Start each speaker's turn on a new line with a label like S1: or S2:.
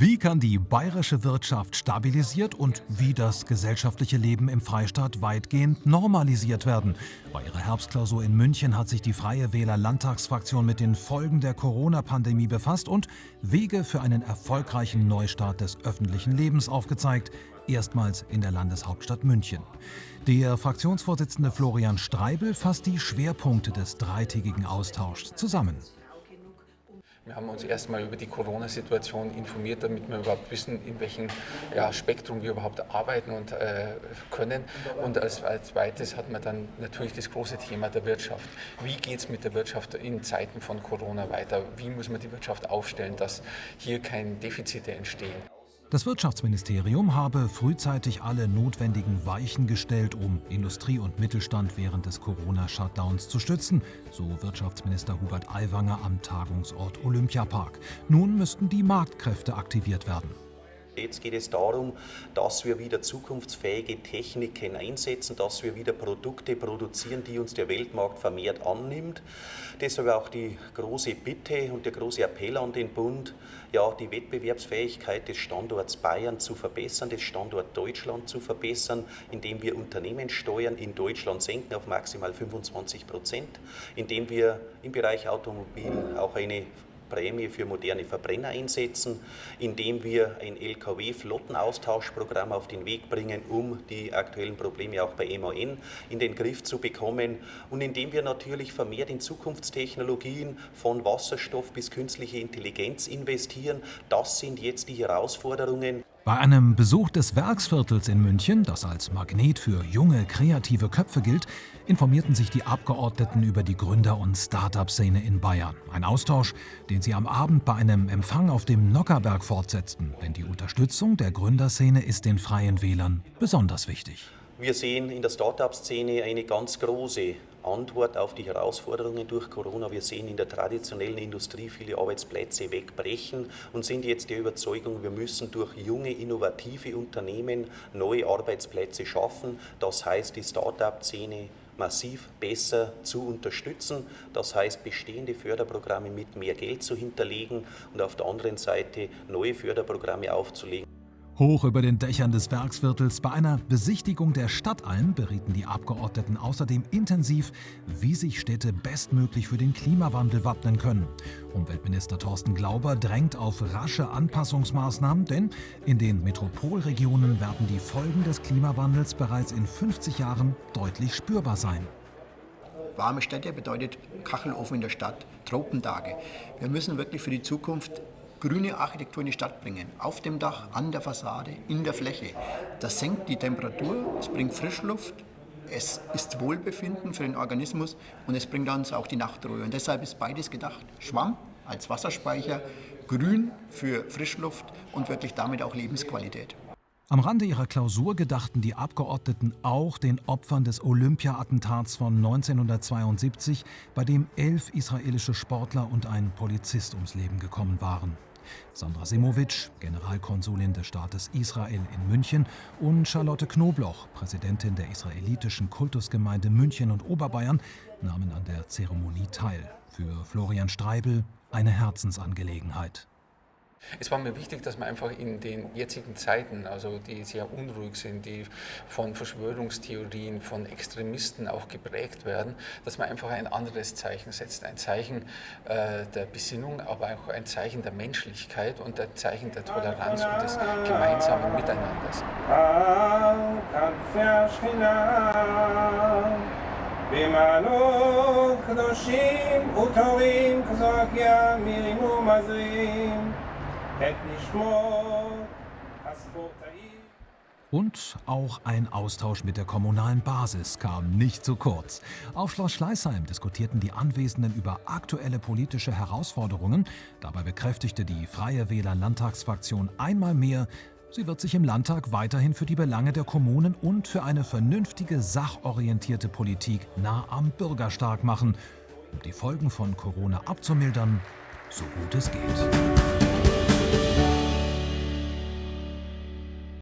S1: Wie kann die bayerische Wirtschaft stabilisiert und wie das gesellschaftliche Leben im Freistaat weitgehend normalisiert werden? Bei ihrer Herbstklausur in München hat sich die Freie Wähler Landtagsfraktion mit den Folgen der Corona-Pandemie befasst und Wege für einen erfolgreichen Neustart des öffentlichen Lebens aufgezeigt, erstmals in der Landeshauptstadt München. Der Fraktionsvorsitzende Florian Streibel fasst die Schwerpunkte des dreitägigen Austauschs zusammen.
S2: Wir haben uns erstmal über die Corona-Situation informiert, damit wir überhaupt wissen, in welchem ja, Spektrum wir überhaupt arbeiten und äh, können. Und als, als zweites hat man dann natürlich das große Thema der Wirtschaft. Wie geht es mit der Wirtschaft in Zeiten von Corona weiter? Wie muss man die Wirtschaft aufstellen, dass hier keine Defizite entstehen?
S1: Das Wirtschaftsministerium habe frühzeitig alle notwendigen Weichen gestellt, um Industrie und Mittelstand während des Corona-Shutdowns zu stützen, so Wirtschaftsminister Hubert Aiwanger am Tagungsort Olympiapark. Nun müssten die Marktkräfte aktiviert werden.
S3: Jetzt geht es darum, dass wir wieder zukunftsfähige Techniken einsetzen, dass wir wieder Produkte produzieren, die uns der Weltmarkt vermehrt annimmt. Deshalb auch die große Bitte und der große Appell an den Bund, ja, die Wettbewerbsfähigkeit des Standorts Bayern zu verbessern, des Standorts Deutschland zu verbessern, indem wir Unternehmenssteuern in Deutschland senken auf maximal 25 Prozent, indem wir im Bereich Automobil auch eine Prämie für moderne Verbrenner einsetzen, indem wir ein Lkw-Flottenaustauschprogramm auf den Weg bringen, um die aktuellen Probleme auch bei MAN in den Griff zu bekommen und indem wir natürlich vermehrt in Zukunftstechnologien von Wasserstoff bis künstliche Intelligenz investieren. Das sind jetzt die Herausforderungen.
S1: Bei einem Besuch des Werksviertels in München, das als Magnet für junge, kreative Köpfe gilt, informierten sich die Abgeordneten über die Gründer- und Start-up-Szene in Bayern. Ein Austausch, den sie am Abend bei einem Empfang auf dem Nockerberg fortsetzten. Denn die Unterstützung der Gründerszene ist den Freien Wählern besonders wichtig.
S3: Wir sehen in der Start-up-Szene eine ganz große Antwort auf die Herausforderungen durch Corona. Wir sehen in der traditionellen Industrie viele Arbeitsplätze wegbrechen und sind jetzt der Überzeugung, wir müssen durch junge, innovative Unternehmen neue Arbeitsplätze schaffen. Das heißt, die Start-up-Szene massiv besser zu unterstützen. Das heißt, bestehende Förderprogramme mit mehr Geld zu hinterlegen und auf der anderen Seite neue Förderprogramme aufzulegen.
S1: Hoch über den Dächern des Werksviertels bei einer Besichtigung der Stadtalm berieten die Abgeordneten außerdem intensiv, wie sich Städte bestmöglich für den Klimawandel wappnen können. Umweltminister Thorsten Glauber drängt auf rasche Anpassungsmaßnahmen, denn in den Metropolregionen werden die Folgen des Klimawandels bereits in 50 Jahren deutlich spürbar sein.
S4: Warme Städte bedeutet Kachelofen in der Stadt, Tropentage. Wir müssen wirklich für die Zukunft grüne Architektur in die Stadt bringen. Auf dem Dach, an der Fassade, in der Fläche. Das senkt die Temperatur, es bringt Frischluft, es ist Wohlbefinden für den Organismus und es bringt uns auch die Nachtruhe. Und deshalb ist beides gedacht. Schwamm als Wasserspeicher, Grün für Frischluft und wirklich damit auch Lebensqualität.
S1: Am Rande ihrer Klausur gedachten die Abgeordneten auch den Opfern des Olympia-Attentats von 1972, bei dem elf israelische Sportler und ein Polizist ums Leben gekommen waren. Sandra Simovic, Generalkonsulin des Staates Israel in München und Charlotte Knobloch, Präsidentin der israelitischen Kultusgemeinde München und Oberbayern, nahmen an der Zeremonie teil. Für Florian Streibel eine Herzensangelegenheit.
S2: Es war mir wichtig, dass man einfach in den jetzigen Zeiten, also die sehr unruhig sind, die von Verschwörungstheorien, von Extremisten auch geprägt werden, dass man einfach ein anderes Zeichen setzt. Ein Zeichen äh, der Besinnung, aber auch ein Zeichen der Menschlichkeit und ein Zeichen der Toleranz und des gemeinsamen Miteinanders. במעלות קדושים וטובים כזרקיה מירימו מזרים
S1: und auch ein Austausch mit der kommunalen Basis kam nicht zu kurz. Auf Schloss Schleißheim diskutierten die Anwesenden über aktuelle politische Herausforderungen. Dabei bekräftigte die Freie Wähler Landtagsfraktion einmal mehr, sie wird sich im Landtag weiterhin für die Belange der Kommunen und für eine vernünftige, sachorientierte Politik nah am Bürger stark machen, um die Folgen von Corona abzumildern, so gut es geht.